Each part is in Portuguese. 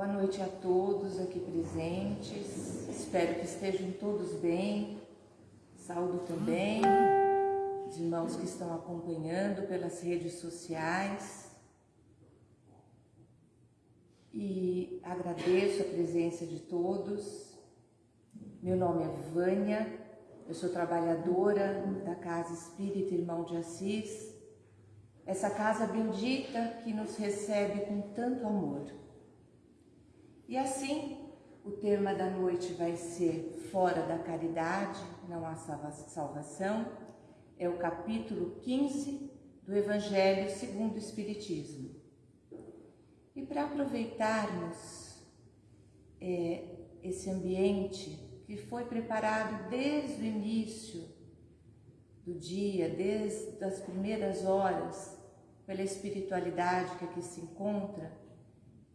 Boa noite a todos aqui presentes. Espero que estejam todos bem. Saúdo também os irmãos que estão acompanhando pelas redes sociais. E agradeço a presença de todos. Meu nome é Vânia, eu sou trabalhadora da Casa Espírita Irmão de Assis, essa casa bendita que nos recebe com tanto amor. E assim, o tema da noite vai ser Fora da Caridade, não há salvação, é o capítulo 15 do Evangelho segundo o Espiritismo. E para aproveitarmos é, esse ambiente que foi preparado desde o início do dia, desde as primeiras horas, pela espiritualidade que aqui se encontra,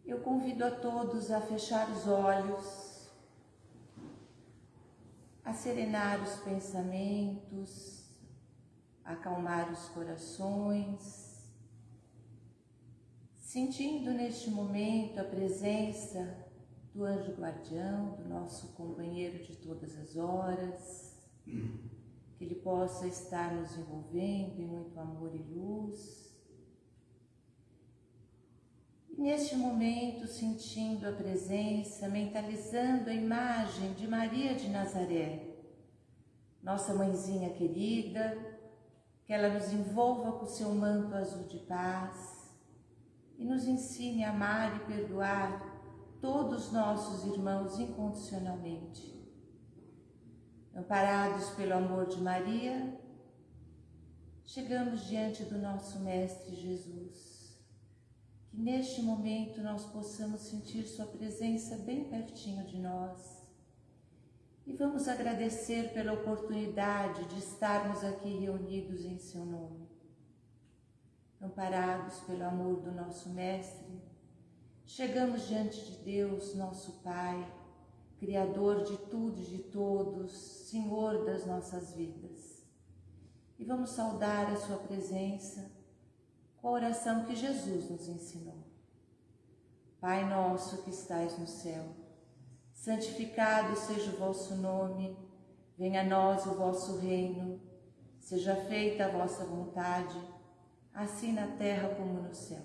eu convido a todos a fechar os olhos, a serenar os pensamentos, acalmar os corações, sentindo neste momento a presença do anjo guardião, do nosso companheiro de todas as horas, que ele possa estar nos envolvendo em muito amor e luz Neste momento, sentindo a presença, mentalizando a imagem de Maria de Nazaré, nossa mãezinha querida, que ela nos envolva com seu manto azul de paz e nos ensine a amar e perdoar todos nossos irmãos incondicionalmente. Amparados pelo amor de Maria, chegamos diante do nosso Mestre Jesus que neste momento nós possamos sentir Sua presença bem pertinho de nós. E vamos agradecer pela oportunidade de estarmos aqui reunidos em Seu nome. Amparados pelo amor do nosso Mestre, chegamos diante de Deus, nosso Pai, Criador de tudo e de todos, Senhor das nossas vidas. E vamos saudar a Sua presença com a oração que Jesus nos ensinou. Pai nosso que estais no céu, santificado seja o vosso nome, venha a nós o vosso reino, seja feita a vossa vontade, assim na terra como no céu.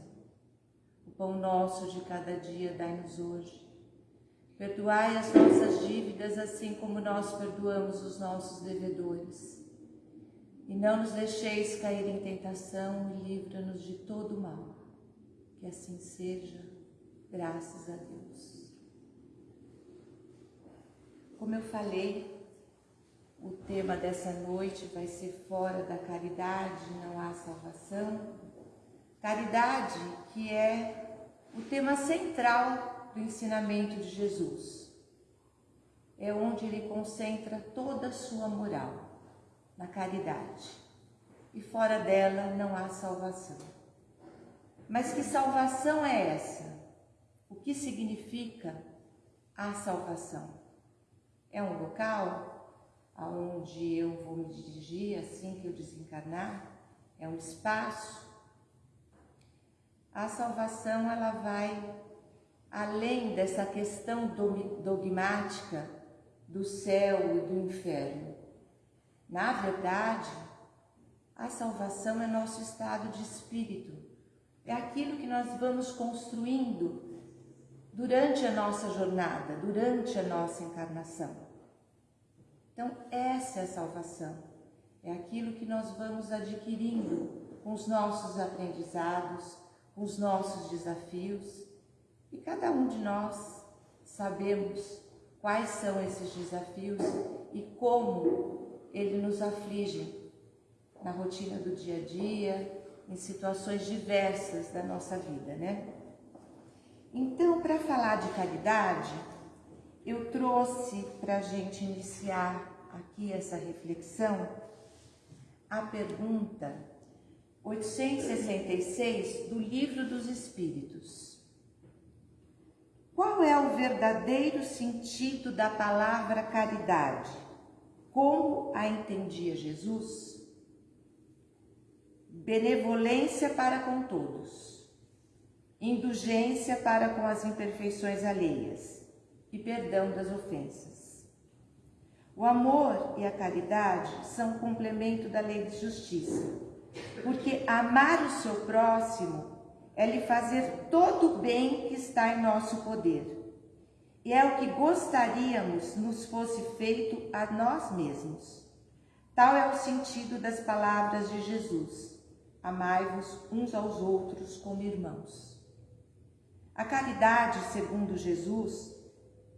O pão nosso de cada dia dai-nos hoje. Perdoai as nossas dívidas, assim como nós perdoamos os nossos devedores e não nos deixeis cair em tentação e livra-nos de todo mal. Que assim seja, graças a Deus. Como eu falei, o tema dessa noite vai ser fora da caridade, não há salvação. Caridade que é o tema central do ensinamento de Jesus. É onde ele concentra toda a sua moral na caridade. E fora dela não há salvação. Mas que salvação é essa? O que significa a salvação? É um local aonde eu vou me dirigir assim que eu desencarnar? É um espaço? A salvação ela vai além dessa questão dogmática do céu e do inferno. Na verdade, a salvação é nosso estado de espírito, é aquilo que nós vamos construindo durante a nossa jornada, durante a nossa encarnação. Então, essa é a salvação, é aquilo que nós vamos adquirindo com os nossos aprendizados, com os nossos desafios, e cada um de nós sabemos quais são esses desafios e como ele nos aflige na rotina do dia a dia, em situações diversas da nossa vida, né? Então, para falar de caridade, eu trouxe para a gente iniciar aqui essa reflexão a pergunta 866 do Livro dos Espíritos. Qual é o verdadeiro sentido da palavra caridade? Como a entendia Jesus? Benevolência para com todos, indulgência para com as imperfeições alheias e perdão das ofensas. O amor e a caridade são complemento da lei de justiça, porque amar o seu próximo é lhe fazer todo o bem que está em nosso poder. E é o que gostaríamos nos fosse feito a nós mesmos. Tal é o sentido das palavras de Jesus: Amai-vos uns aos outros como irmãos. A caridade, segundo Jesus,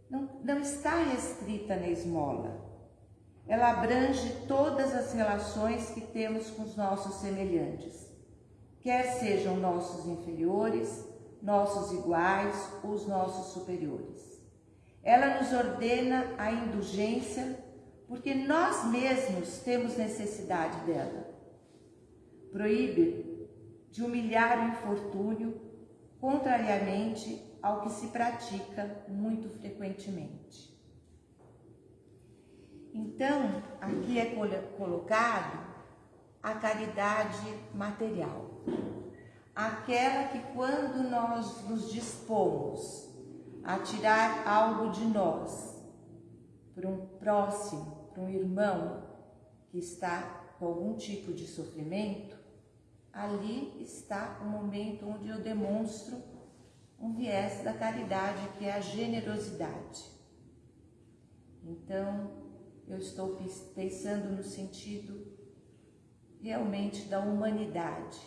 não, não está restrita na esmola. Ela abrange todas as relações que temos com os nossos semelhantes, quer sejam nossos inferiores, nossos iguais ou os nossos superiores. Ela nos ordena a indulgência porque nós mesmos temos necessidade dela. Proíbe de humilhar o infortúnio, contrariamente ao que se pratica muito frequentemente. Então, aqui é colocado a caridade material, aquela que quando nós nos dispomos a tirar algo de nós para um próximo, para um irmão que está com algum tipo de sofrimento, ali está o momento onde eu demonstro um viés da caridade, que é a generosidade. Então, eu estou pensando no sentido realmente da humanidade.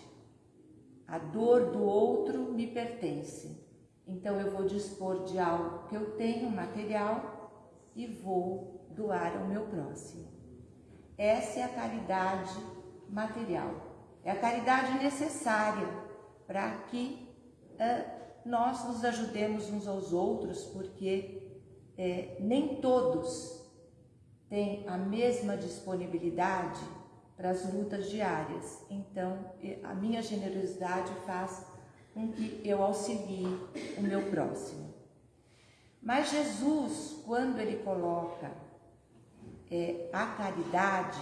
A dor do outro me pertence. Então eu vou dispor de algo que eu tenho, material, e vou doar ao meu próximo. Essa é a caridade material. É a caridade necessária para que uh, nós nos ajudemos uns aos outros, porque é, nem todos têm a mesma disponibilidade para as lutas diárias. Então, a minha generosidade faz com que eu auxilie o meu próximo. Mas Jesus, quando ele coloca é, a caridade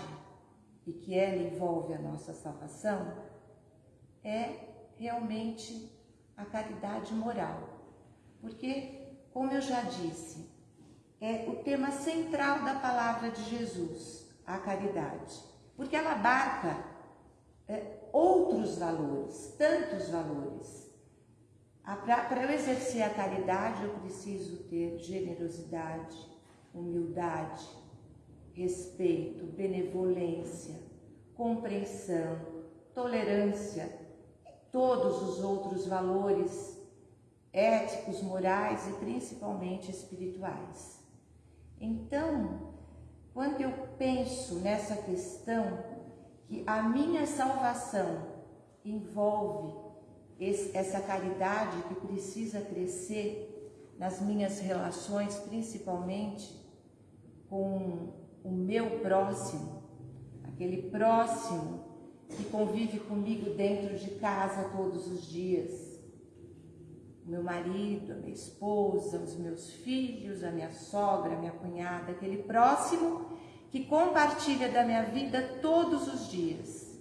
e que ela envolve a nossa salvação, é realmente a caridade moral. Porque, como eu já disse, é o tema central da palavra de Jesus, a caridade. Porque ela abarca é, outros valores, tantos valores. Para eu exercer a caridade, eu preciso ter generosidade, humildade, respeito, benevolência, compreensão, tolerância e todos os outros valores éticos, morais e principalmente espirituais. Então, quando eu penso nessa questão que a minha salvação envolve esse, essa caridade que precisa crescer nas minhas relações, principalmente com o meu próximo, aquele próximo que convive comigo dentro de casa todos os dias. O meu marido, a minha esposa, os meus filhos, a minha sogra, a minha cunhada, aquele próximo que compartilha da minha vida todos os dias.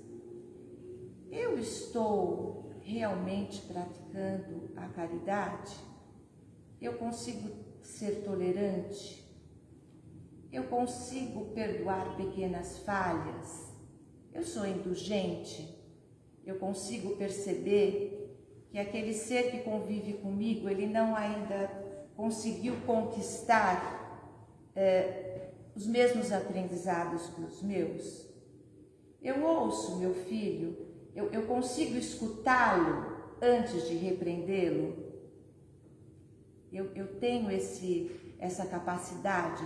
Eu estou realmente praticando a caridade? Eu consigo ser tolerante? Eu consigo perdoar pequenas falhas? Eu sou indulgente? Eu consigo perceber que aquele ser que convive comigo, ele não ainda conseguiu conquistar é, os mesmos aprendizados que os meus? Eu ouço meu filho eu, eu consigo escutá-lo antes de repreendê-lo? Eu, eu tenho esse, essa capacidade?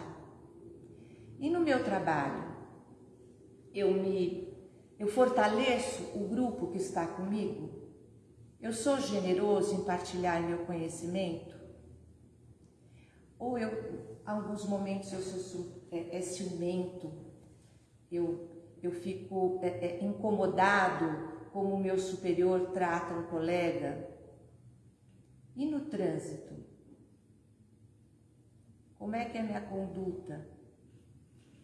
E no meu trabalho, eu me eu fortaleço o grupo que está comigo? Eu sou generoso em partilhar meu conhecimento? Ou eu, alguns momentos, eu sou é, é ciumento, eu, eu fico é, é, incomodado como o meu superior trata um colega? E no trânsito? Como é que é a minha conduta?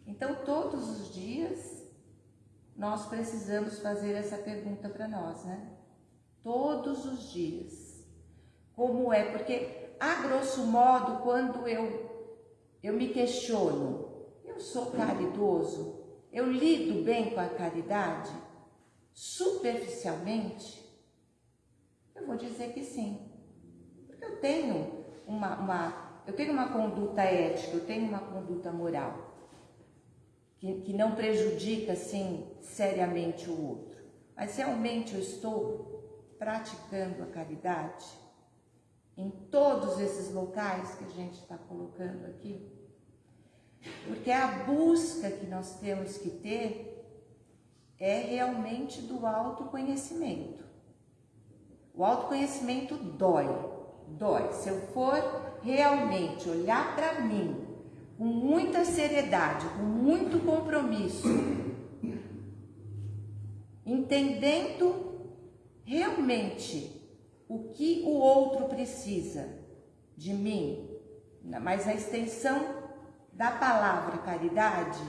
Então, todos os dias, nós precisamos fazer essa pergunta para nós, né? Todos os dias. como é, porque a grosso modo, quando eu, eu me questiono, eu sou caridoso, eu lido bem com a caridade, superficialmente, eu vou dizer que sim. Porque eu tenho uma, uma, eu tenho uma conduta ética, eu tenho uma conduta moral, que, que não prejudica, assim, seriamente o outro. Mas realmente eu estou praticando a caridade em todos esses locais que a gente está colocando aqui. Porque a busca que nós temos que ter é realmente do autoconhecimento. O autoconhecimento dói, dói. Se eu for realmente olhar para mim com muita seriedade, com muito compromisso, entendendo realmente o que o outro precisa de mim, mas a extensão da palavra caridade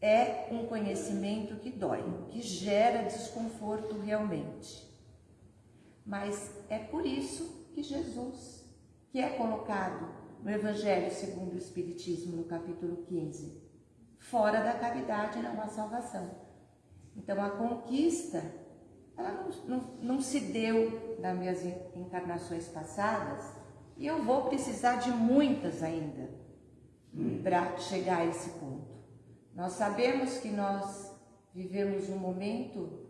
é um conhecimento que dói, que gera desconforto realmente. Mas é por isso que Jesus, que é colocado no Evangelho segundo o Espiritismo, no capítulo 15, fora da caridade não há salvação. Então a conquista, ela não, não, não se deu nas minhas encarnações passadas, e eu vou precisar de muitas ainda para chegar a esse ponto. Nós sabemos que nós vivemos um momento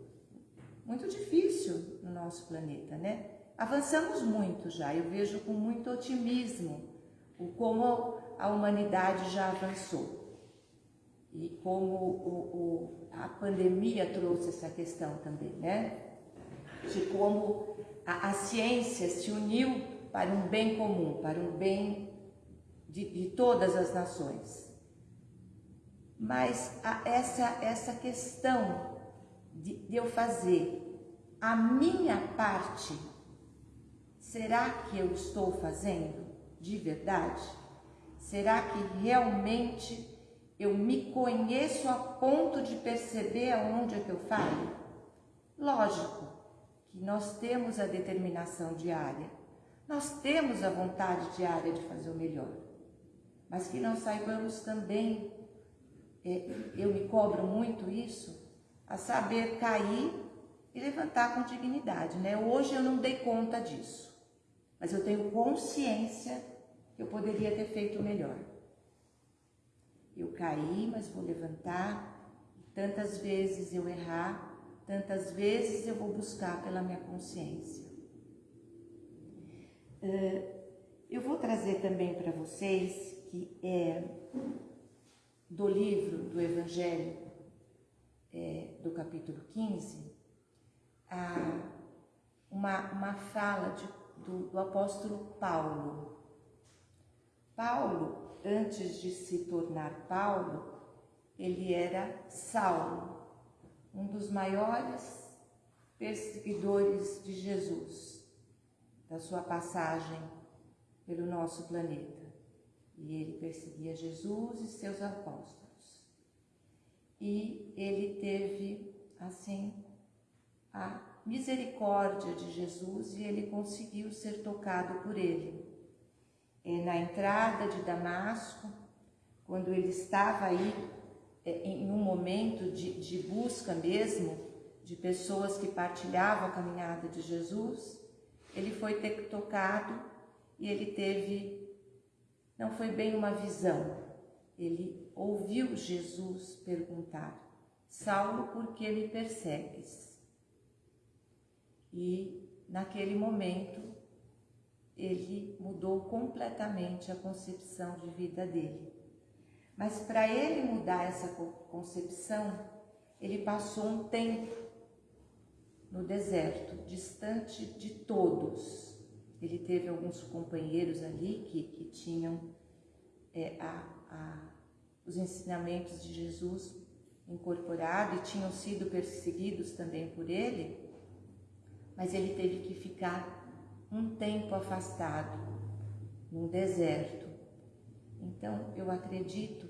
muito difícil no nosso planeta, né? Avançamos muito já, eu vejo com muito otimismo o como a humanidade já avançou e como o, o, a pandemia trouxe essa questão também, né? De como a, a ciência se uniu para um bem comum, para um bem de, de todas as nações. Mas a, essa, essa questão de, de eu fazer a minha parte, será que eu estou fazendo de verdade? Será que realmente eu me conheço a ponto de perceber aonde é que eu falho? Lógico que nós temos a determinação diária, nós temos a vontade diária de fazer o melhor, mas que nós saibamos também, é, eu me cobro muito isso, a saber cair e levantar com dignidade, né? Hoje eu não dei conta disso, mas eu tenho consciência que eu poderia ter feito melhor. Eu caí, mas vou levantar. Tantas vezes eu errar, tantas vezes eu vou buscar pela minha consciência. Eu vou trazer também para vocês que é do livro do Evangelho é, do capítulo 15, a, uma, uma fala de, do, do apóstolo Paulo. Paulo, antes de se tornar Paulo, ele era Saulo, um dos maiores perseguidores de Jesus, da sua passagem pelo nosso planeta. E ele perseguia Jesus e seus apóstolos. E ele teve, assim, a misericórdia de Jesus e ele conseguiu ser tocado por ele. É, na entrada de Damasco, quando ele estava aí é, em um momento de, de busca mesmo de pessoas que partilhavam a caminhada de Jesus, ele foi tocado e ele teve, não foi bem uma visão, ele ouviu Jesus perguntar: Saulo, por que me persegues? E naquele momento ele mudou completamente a concepção de vida dele. Mas para ele mudar essa concepção, ele passou um tempo no deserto, distante de todos. Ele teve alguns companheiros ali que, que tinham é, a, a, os ensinamentos de Jesus incorporado e tinham sido perseguidos também por ele mas ele teve que ficar um tempo afastado, num deserto. Então, eu acredito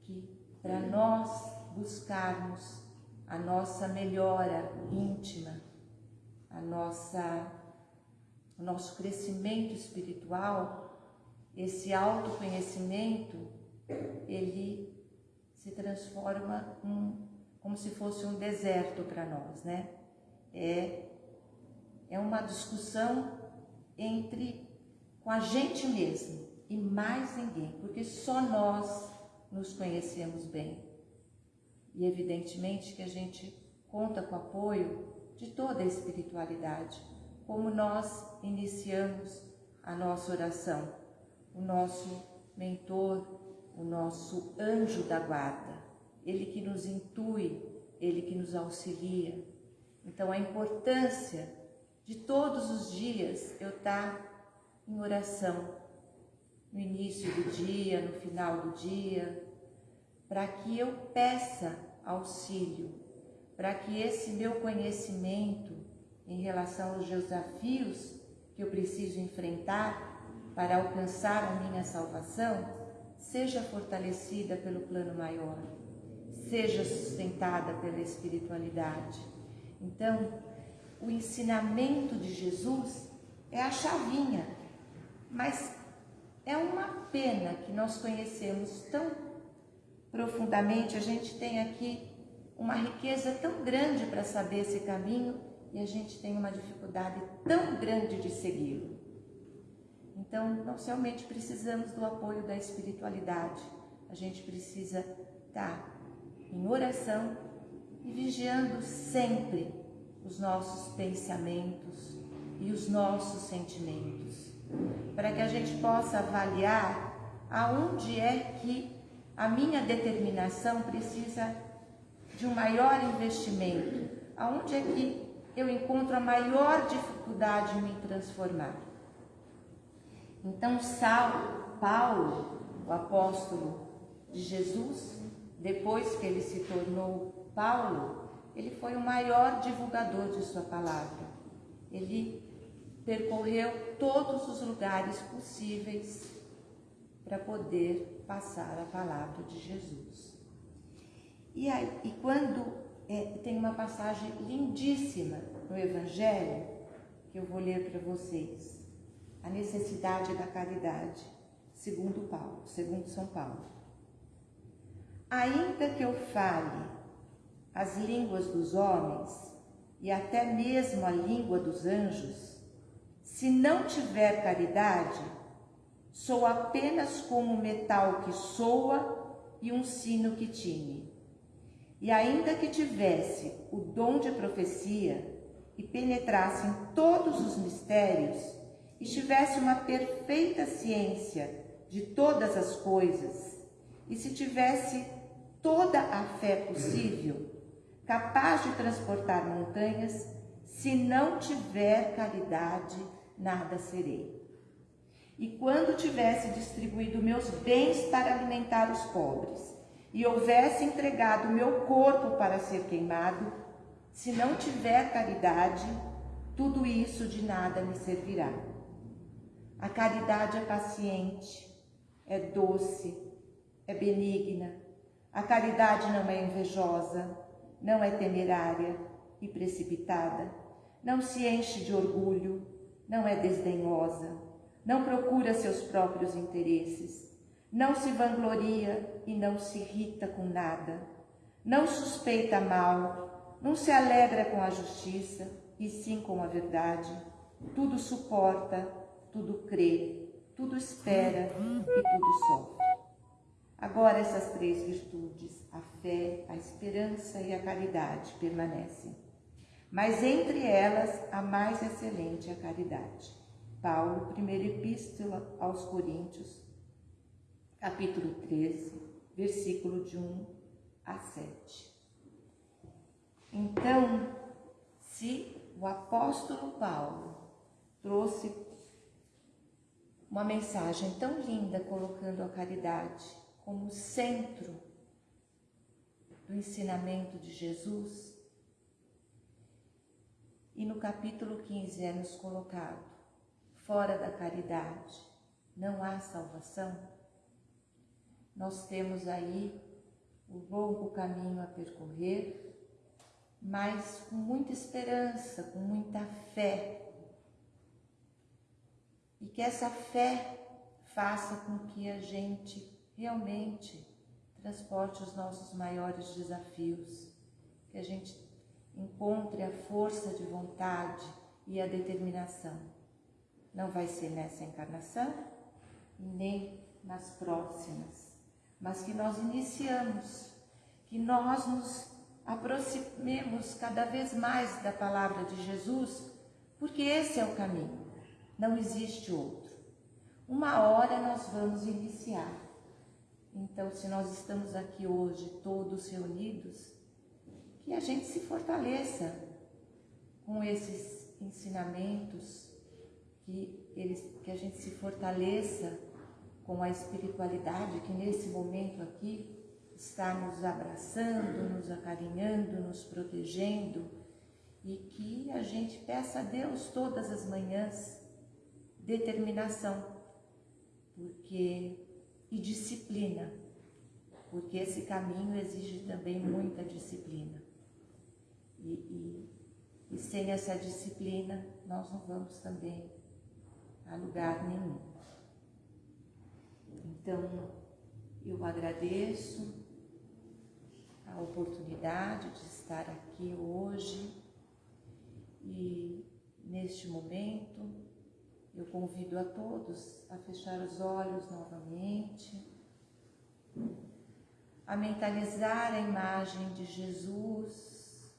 que para nós buscarmos a nossa melhora íntima, a nossa o nosso crescimento espiritual, esse autoconhecimento, ele se transforma como se fosse um deserto para nós, né? É, é uma discussão entre com a gente mesmo e mais ninguém, porque só nós nos conhecemos bem. E evidentemente que a gente conta com o apoio de toda a espiritualidade, como nós iniciamos a nossa oração, o nosso mentor, o nosso anjo da guarda, ele que nos intui, ele que nos auxilia. Então a importância de todos os dias eu estar em oração, no início do dia, no final do dia, para que eu peça auxílio, para que esse meu conhecimento em relação aos desafios que eu preciso enfrentar para alcançar a minha salvação seja fortalecida pelo plano maior, seja sustentada pela espiritualidade. Então, o ensinamento de Jesus é a chavinha, mas é uma pena que nós conhecemos tão profundamente, a gente tem aqui uma riqueza tão grande para saber esse caminho e a gente tem uma dificuldade tão grande de segui-lo. Então, nós realmente precisamos do apoio da espiritualidade. A gente precisa estar em oração e vigiando sempre os nossos pensamentos e os nossos sentimentos, para que a gente possa avaliar aonde é que a minha determinação precisa de um maior investimento, aonde é que eu encontro a maior dificuldade em me transformar. Então, Saulo, Paulo, o apóstolo de Jesus, depois que ele se tornou Paulo, ele foi o maior divulgador de sua palavra. Ele percorreu todos os lugares possíveis para poder passar a palavra de Jesus. E, aí, e quando é, tem uma passagem lindíssima no Evangelho, que eu vou ler para vocês, a necessidade da caridade, segundo Paulo, segundo São Paulo. Ainda que eu fale as línguas dos homens e até mesmo a língua dos anjos, se não tiver caridade, sou apenas como metal que soa e um sino que tine. E ainda que tivesse o dom de profecia e penetrasse em todos os mistérios e tivesse uma perfeita ciência de todas as coisas, e se tivesse toda a fé possível, capaz de transportar montanhas, se não tiver caridade, nada serei. E quando tivesse distribuído meus bens para alimentar os pobres, e houvesse entregado meu corpo para ser queimado, se não tiver caridade, tudo isso de nada me servirá. A caridade é paciente, é doce, é benigna. A caridade não é invejosa, não é temerária e precipitada, não se enche de orgulho, não é desdenhosa, não procura seus próprios interesses, não se vangloria e não se irrita com nada, não suspeita mal, não se alegra com a justiça e sim com a verdade, tudo suporta, tudo crê, tudo espera e tudo sofre. Agora essas três virtudes, a fé, a esperança e a caridade, permanecem. Mas entre elas, a mais excelente é a caridade. Paulo, primeira epístola aos Coríntios, capítulo 13, versículo de 1 a 7. Então, se o apóstolo Paulo trouxe uma mensagem tão linda colocando a caridade como centro do ensinamento de Jesus. E no capítulo 15 é nos colocado: fora da caridade não há salvação. Nós temos aí o longo caminho a percorrer, mas com muita esperança, com muita fé, e que essa fé faça com que a gente realmente transporte os nossos maiores desafios, que a gente encontre a força de vontade e a determinação. Não vai ser nessa encarnação nem nas próximas, mas que nós iniciamos, que nós nos aproximemos cada vez mais da palavra de Jesus, porque esse é o caminho, não existe outro. Uma hora nós vamos iniciar. Então, se nós estamos aqui hoje todos reunidos, que a gente se fortaleça com esses ensinamentos, que, eles, que a gente se fortaleça com a espiritualidade que nesse momento aqui está nos abraçando, nos acarinhando, nos protegendo e que a gente peça a Deus todas as manhãs determinação, porque e disciplina, porque esse caminho exige também muita disciplina. E, e, e sem essa disciplina, nós não vamos também a lugar nenhum. Então, eu agradeço a oportunidade de estar aqui hoje e neste momento eu convido a todos a fechar os olhos novamente, a mentalizar a imagem de Jesus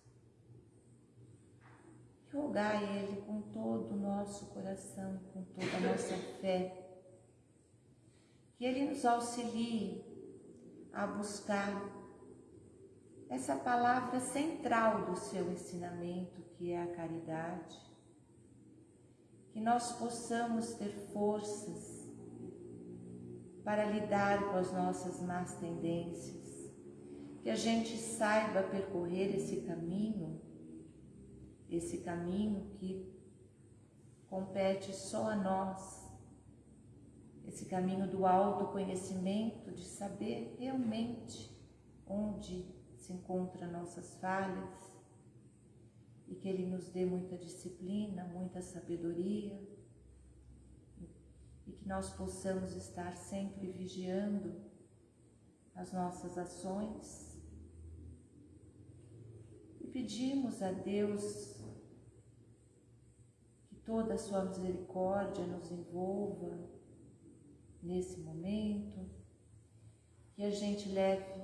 e rogar Ele com todo o nosso coração, com toda a nossa fé, que Ele nos auxilie a buscar essa palavra central do seu ensinamento, que é a caridade, que nós possamos ter forças para lidar com as nossas más tendências, que a gente saiba percorrer esse caminho, esse caminho que compete só a nós, esse caminho do autoconhecimento, de saber realmente onde se encontra nossas falhas e que Ele nos dê muita disciplina, muita sabedoria e que nós possamos estar sempre vigiando as nossas ações. E pedimos a Deus que toda a sua misericórdia nos envolva nesse momento, que a gente leve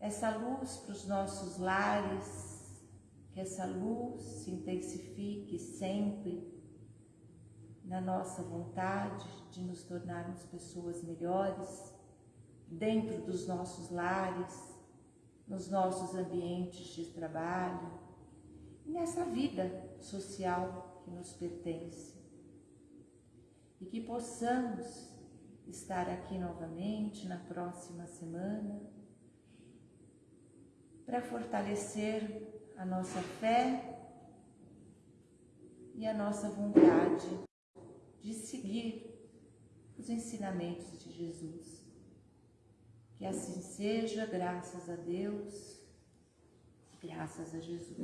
essa luz para os nossos lares, que essa luz se intensifique sempre na nossa vontade de nos tornarmos pessoas melhores, dentro dos nossos lares, nos nossos ambientes de trabalho nessa vida social que nos pertence. E que possamos estar aqui novamente na próxima semana para fortalecer a nossa fé e a nossa vontade de seguir os ensinamentos de Jesus. Que assim seja, graças a Deus, graças a Jesus.